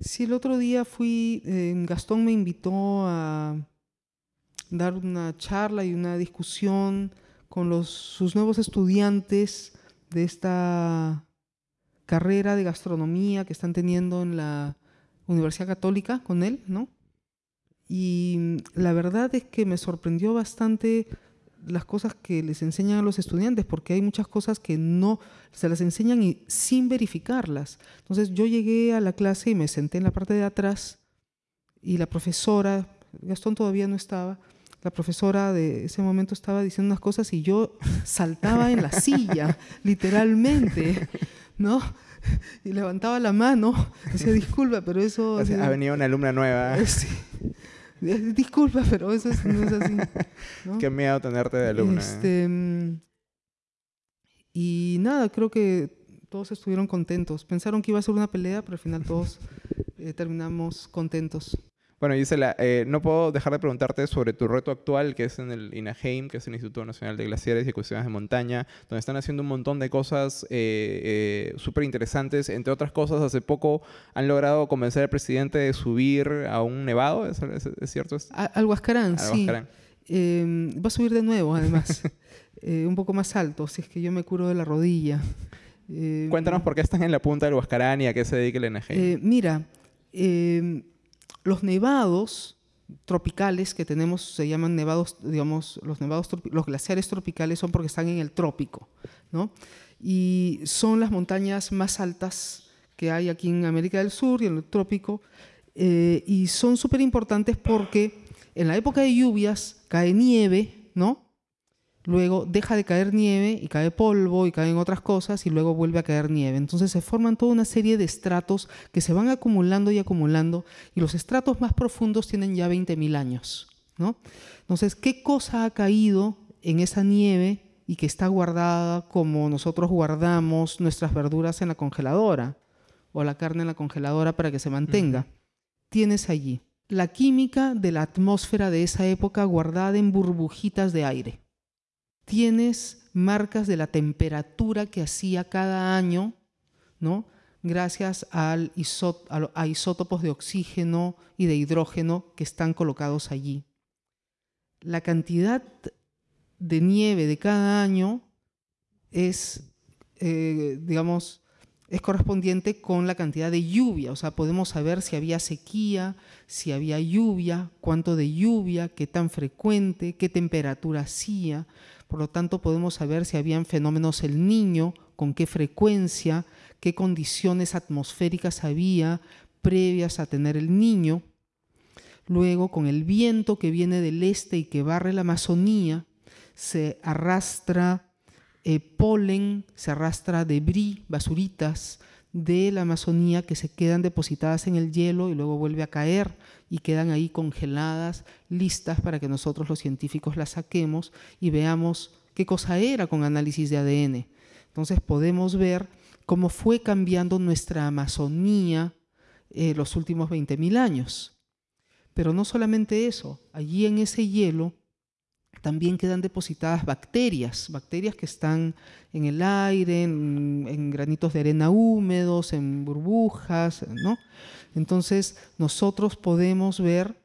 Sí, el otro día fui, eh, Gastón me invitó a dar una charla y una discusión con sus nuevos estudiantes de esta carrera de gastronomía que están teniendo en la Universidad Católica con él, ¿no? Y la verdad es que me sorprendió bastante las cosas que les enseñan a los estudiantes, porque hay muchas cosas que no se las enseñan y sin verificarlas. Entonces yo llegué a la clase y me senté en la parte de atrás y la profesora, Gastón todavía no estaba, la profesora de ese momento estaba diciendo unas cosas y yo [laughs] saltaba en la silla, [laughs] literalmente, ¿no? Y levantaba la mano, [laughs] decía, disculpa, pero eso... ha venido una alumna nueva. Sí. [laughs] Disculpa, pero eso no es así. Qué miedo tenerte de alumna. ¿eh? Este, y nada, creo que todos estuvieron contentos. Pensaron que iba a ser una pelea, pero al final todos eh, terminamos contentos. Bueno, Gisela, eh, no puedo dejar de preguntarte sobre tu reto actual, que es en el INAHEIM, que es el Instituto Nacional de Glaciares y Cuestiones de Montaña, donde están haciendo un montón de cosas eh, eh, súper interesantes. Entre otras cosas, hace poco han logrado convencer al presidente de subir a un nevado, ¿es, cierto? al Huascarán, sí. Em, va a subir de nuevo, además, [laughs] un poco más alto, si es que yo me curo de la rodilla. Cuéntanos por qué están en la punta del Huascarán y a qué se dedica el INAHEIM. mira, los nevados tropicales que tenemos se llaman nevados, digamos, los nevados, los glaciares tropicales son porque están en el trópico, ¿no? Y son las montañas más altas que hay aquí en América del Sur y en el trópico, eh, y son súper importantes porque en la época de lluvias cae nieve, ¿no? Luego deja de caer nieve y cae polvo y caen otras cosas y luego vuelve a caer nieve. Entonces se forman toda una serie de estratos que se van acumulando y acumulando y los estratos más profundos tienen ya 20.000 años. ¿no? Entonces, ¿qué cosa ha caído en esa nieve y que está guardada como nosotros guardamos nuestras verduras en la congeladora o la carne en la congeladora para que se mantenga? Tienes allí la química de la atmósfera de esa época guardada en burbujitas de aire tienes marcas de la temperatura que hacía cada año, ¿no? gracias a isótopos de oxígeno y de hidrógeno que están colocados allí. La cantidad de nieve de cada año es, eh, digamos, es correspondiente con la cantidad de lluvia, o sea, podemos saber si había sequía, si había lluvia, cuánto de lluvia, qué tan frecuente, qué temperatura hacía, por lo tanto podemos saber si habían fenómenos el niño, con qué frecuencia, qué condiciones atmosféricas había previas a tener el niño. Luego, con el viento que viene del este y que barre la Amazonía, se arrastra eh, polen, se arrastra debris, basuritas de la Amazonía que se quedan depositadas en el hielo y luego vuelve a caer y quedan ahí congeladas, listas para que nosotros los científicos las saquemos y veamos qué cosa era con análisis de ADN. Entonces podemos ver cómo fue cambiando nuestra Amazonía eh, los últimos 20.000 años. Pero no solamente eso, allí en ese hielo también quedan depositadas bacterias, bacterias que están en el aire, en, granitos de arena húmedos, en burbujas, ¿no? Entonces nosotros podemos ver,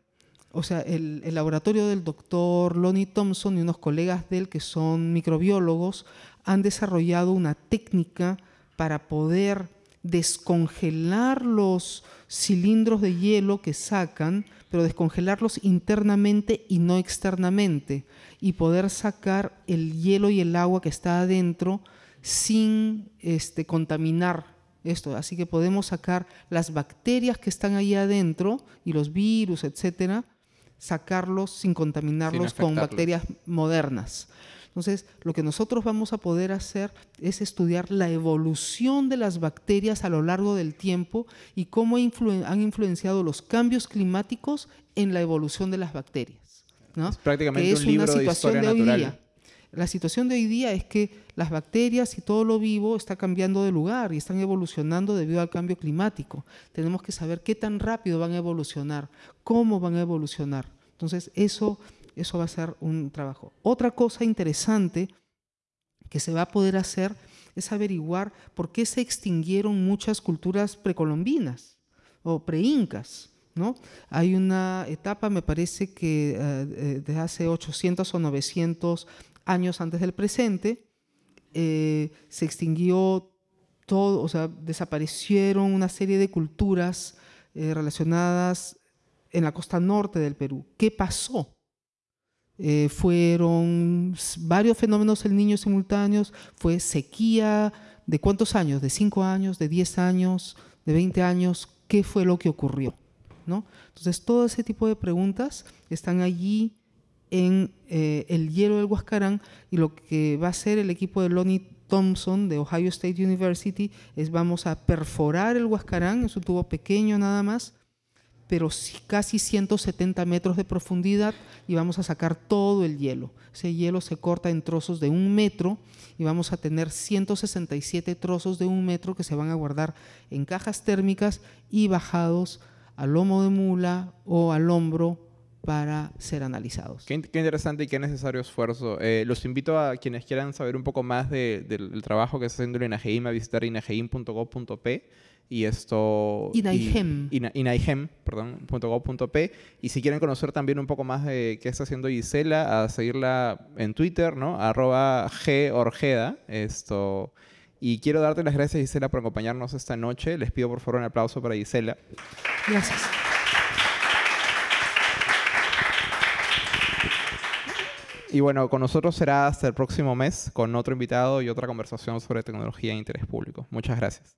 o sea, el, el laboratorio del doctor Lonnie Thompson y unos colegas de él que son microbiólogos han desarrollado una técnica para poder descongelar los cilindros de hielo que sacan, pero descongelarlos internamente y no externamente, y poder sacar el hielo y el agua que está adentro sin este, contaminar esto. Así que podemos sacar las bacterias que están ahí adentro y los virus, etcétera, sacarlos sin contaminarlos con bacterias modernas. Entonces, lo que nosotros vamos a poder hacer es estudiar la evolución de las bacterias a lo largo del tiempo y cómo han influenciado los cambios climáticos en la evolución de las bacterias. ¿no? Es prácticamente un libro de historia natural. La situación de hoy día es que las bacterias y todo lo vivo está cambiando de lugar y están evolucionando debido al cambio climático. Tenemos que saber qué tan rápido van a evolucionar, cómo van a evolucionar. Entonces, eso eso va a ser un trabajo. Otra cosa interesante que se va a poder hacer es averiguar por qué se extinguieron muchas culturas precolombinas o preincas. ¿no? Hay una etapa, me parece que eh, de hace 800 o 900 años antes del presente, eh, se extinguió todo, o sea, desaparecieron una serie de culturas eh, relacionadas en la costa norte del Perú. ¿Qué pasó? Eh, fueron varios fenómenos el niño simultáneos, fue sequía, ¿de cuántos años? ¿De 5 años? ¿De 10 años? ¿De 20 años? ¿Qué fue lo que ocurrió? ¿No? Entonces, todo ese tipo de preguntas están allí en eh, el hielo del Huascarán y lo que va a hacer el equipo de Lonnie Thompson de Ohio State University es vamos a perforar el Huascarán, es un tubo pequeño nada más, pero casi 170 metros de profundidad y vamos a sacar todo el hielo. Ese hielo se corta en trozos de un metro y vamos a tener 167 trozos de un metro que se van a guardar en cajas térmicas y bajados al lomo de mula o al hombro para ser analizados. Qué, interesante y qué necesario esfuerzo. Eh, los invito a quienes quieran saber un poco más del trabajo que está haciendo el INAGEIM a visitar inageim.gov.p y esto... Inaihem. Inaihem, perdón, .gov.p. Y si quieren conocer también un poco más de qué está haciendo Gisela, a seguirla en Twitter, ¿no? Arroba Gorjeda, esto... Y quiero darte las gracias, Gisela, por acompañarnos esta noche. Les pido por favor un aplauso para Gisela. Gracias. Y bueno, con nosotros será hasta el próximo mes con otro invitado y otra conversación sobre tecnología e interés público. Muchas gracias.